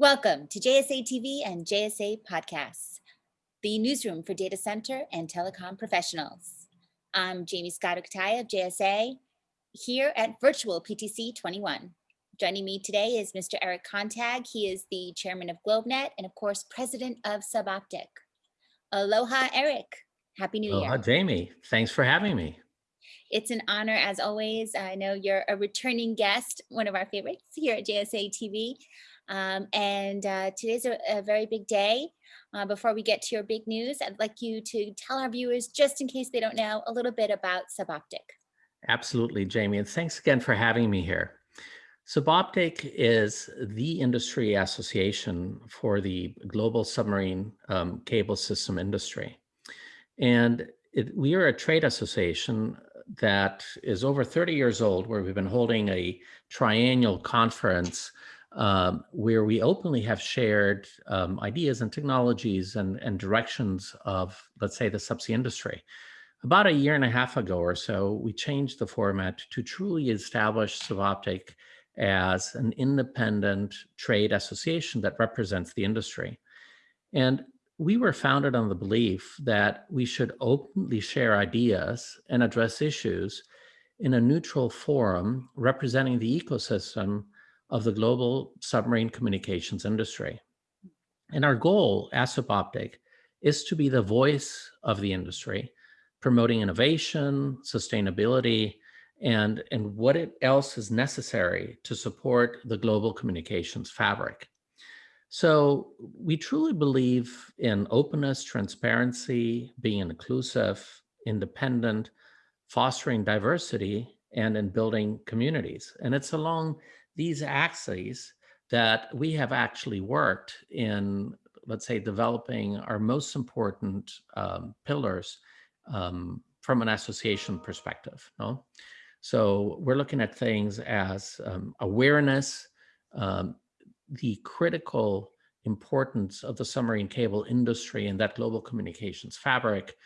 Welcome to JSA TV and JSA Podcasts, the newsroom for data center and telecom professionals. I'm Jamie Scott of JSA here at Virtual PTC 21. Joining me today is Mr. Eric Contag. He is the chairman of GlobeNet and of course, president of Suboptic. Aloha, Eric. Happy New Aloha, Year. Jamie. Thanks for having me. It's an honor as always. I know you're a returning guest, one of our favorites here at JSA TV. Um, and uh, today's a, a, very big day. Uh, before we get to your big news, I'd like you to tell our viewers, just in case they don't know, a little bit about Suboptic. Absolutely, Jamie. And thanks again for having me here. Suboptic is the industry association for the global submarine um, cable system industry. And it, we are a trade association that is over 30 years old, where we've been holding a triennial conference um, where we openly have shared um, ideas and technologies and, and directions of, let's say, the subsea industry. About a year and a half ago or so, we changed the format to truly establish Suboptic as an independent trade association that represents the industry. And we were founded on the belief that we should openly share ideas and address issues in a neutral forum representing the ecosystem of the global submarine communications industry. And our goal as Suboptic is to be the voice of the industry, promoting innovation, sustainability, and, and what else is necessary to support the global communications fabric. So we truly believe in openness, transparency, being inclusive, independent, fostering diversity, and in building communities. And it's along these axes that we have actually worked in, let's say, developing our most important um, pillars um, from an association perspective. No? So we're looking at things as um, awareness, um, the critical importance of the submarine cable industry and that global communications fabric,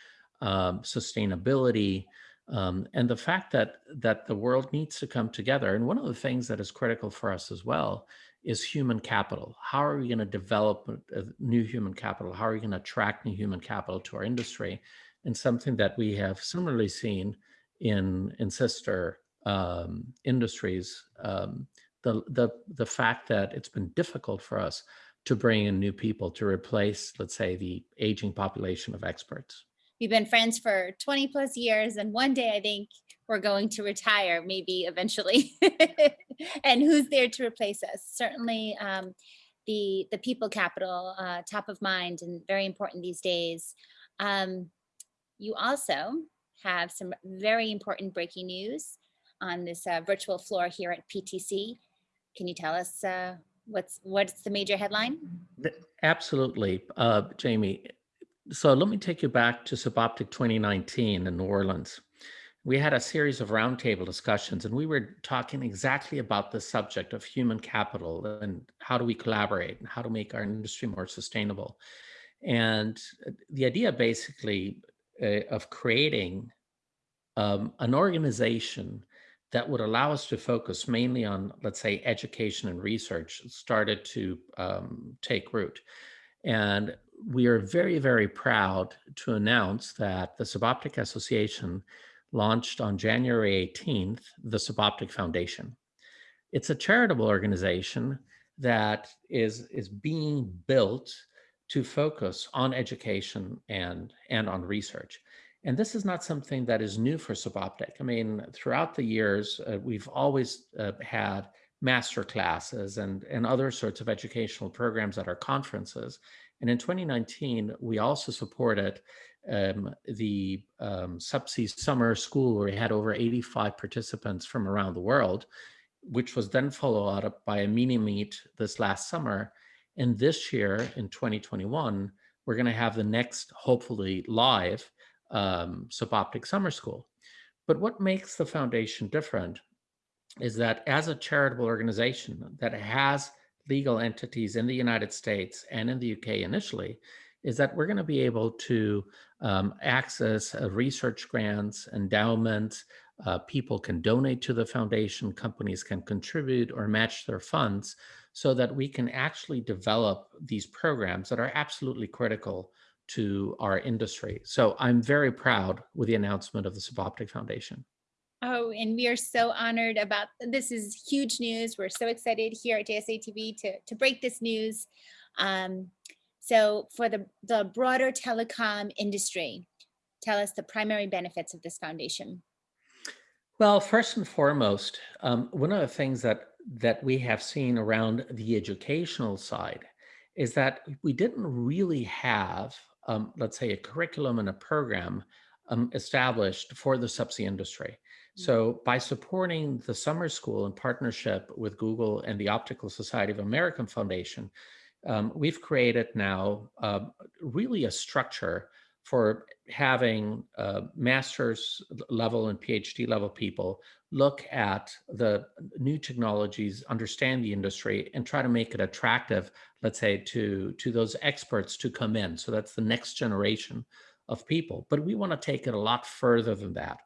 um, sustainability, um, and the fact that that the world needs to come together. And one of the things that is critical for us as well is human capital. How are we going to develop a, new human capital? How are we going to attract new human capital to our industry? And something that we have similarly seen in in sister um, industries, um, the the the fact that it's been difficult for us to bring in new people to replace, let's say, the aging population of experts we've been friends for 20 plus years and one day I think we're going to retire maybe eventually. And who's there to replace us? Certainly um, the the people capital uh, top of mind and very important these days. Um, you also have some very important breaking news on this uh, virtual floor here at PTC can you tell us uh, what's what's the major headline? Absolutely. Uh, Jamie so let me take you back to Suboptic 2019 in New Orleans. We had a series of roundtable discussions and we were talking exactly about the subject of human capital and how do we collaborate and how to make our industry more sustainable. And uh, the idea basically uh, of creating um, an organization that would allow us to focus mainly on, let's say, education and research started to um, take root. And we are very, very proud to announce that the Suboptic Association launched on January 18th, the Suboptic Foundation. It's a charitable organization that is, is being built to focus on education and, and on research. And this is not something that is new for Suboptic. I mean, throughout the years, uh, we've always uh, had master classes and, and other sorts of educational programs at our conferences. And in 2019, we also supported um, the um, Subsea Summer School where we had over 85 participants from around the world, which was then followed up by a mini meet this last summer. And this year in 2021, we're going to have the next, hopefully live, um, Suboptic Summer School. But what makes the foundation different is that as a charitable organization that has legal entities in the United States and in the UK initially, is that we're going to be able to um, access uh, research grants, endowments, uh, people can donate to the foundation, companies can contribute or match their funds so that we can actually develop these programs that are absolutely critical to our industry. So I'm very proud with the announcement of the Suboptic Foundation. Oh, and we are so honored about, this is huge news. We're so excited here at JSA TV to, to break this news. Um, so for the, the broader telecom industry, tell us the primary benefits of this foundation. Well, first and foremost, um, one of the things that that we have seen around the educational side is that we didn't really have, um, let's say, a curriculum and a program um, established for the subsea industry. Mm. So by supporting the summer school in partnership with Google and the Optical Society of America Foundation, um, we've created now uh, really a structure for having uh, master's level and PhD level people look at the new technologies, understand the industry, and try to make it attractive, let's say, to, to those experts to come in. So that's the next generation of people. But we want to take it a lot further than that.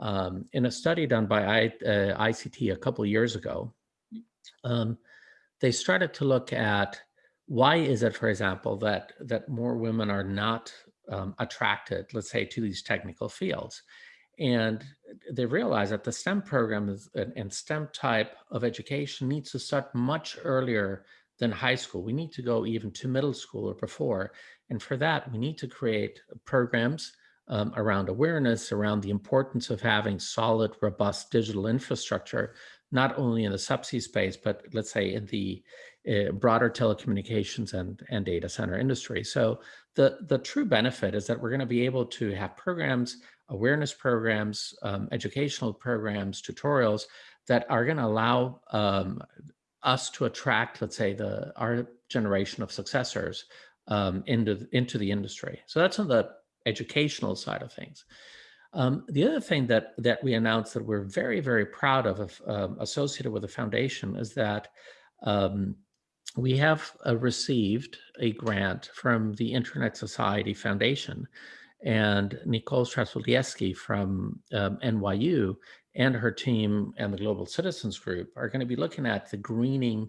Um, in a study done by I, uh, ICT a couple years ago, um, they started to look at why is it, for example, that that more women are not um, attracted, let's say, to these technical fields. And they realize that the STEM program is, and STEM type of education needs to start much earlier than high school. We need to go even to middle school or before. And for that, we need to create programs um, around awareness, around the importance of having solid, robust digital infrastructure, not only in the subsea space, but let's say in the uh, broader telecommunications and, and data center industry. So the, the true benefit is that we're going to be able to have programs, awareness programs, um, educational programs, tutorials that are going to allow um, us to attract, let's say, the our generation of successors um, into, into the industry. So that's on the educational side of things. Um, the other thing that that we announced that we're very, very proud of, um, associated with the foundation is that um, we have uh, received a grant from the Internet Society Foundation and Nicole Starosielski from um, NYU and her team and the Global Citizens Group are going to be looking at the greening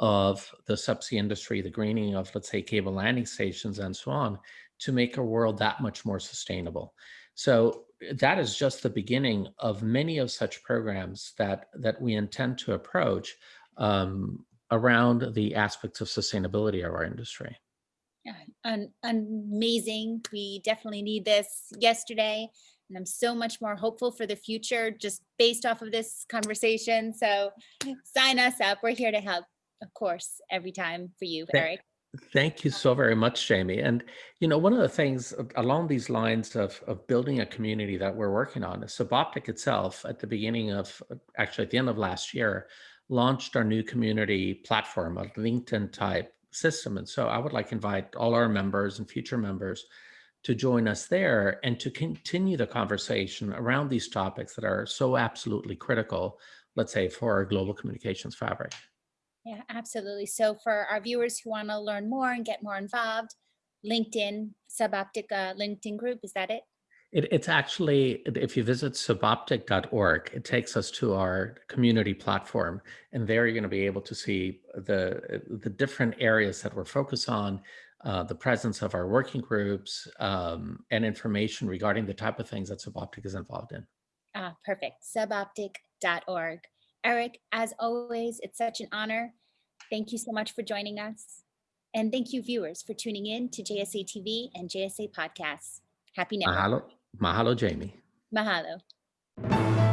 of the subsea industry, the greening of, let's say, cable landing stations and so on, to make our world that much more sustainable. So that is just the beginning of many of such programs that, that we intend to approach um, around the aspects of sustainability of our industry. Yeah, amazing. We definitely need this yesterday. And I'm so much more hopeful for the future just based off of this conversation. So sign us up. We're here to help, of course, every time for you, Eric. Thank you so very much, Jamie. And, you know, one of the things along these lines of, of building a community that we're working on is Suboptic itself at the beginning of, actually at the end of last year, launched our new community platform, a LinkedIn type system. And so I would like to invite all our members and future members to join us there and to continue the conversation around these topics that are so absolutely critical, let's say, for our global communications fabric. Yeah, absolutely. So for our viewers who want to learn more and get more involved, LinkedIn, Suboptica LinkedIn group, is that it? It, it's actually, if you visit suboptic.org, it takes us to our community platform. And there you're going to be able to see the, the different areas that we're focused on, uh, the presence of our working groups, um, and information regarding the type of things that Suboptic is involved in. Ah, perfect. Suboptic.org. Eric, as always, it's such an honor. Thank you so much for joining us. And thank you, viewers, for tuning in to JSA TV and JSA Podcasts. Happy Network. Mahalo. Mahalo, Jamie. Mahalo.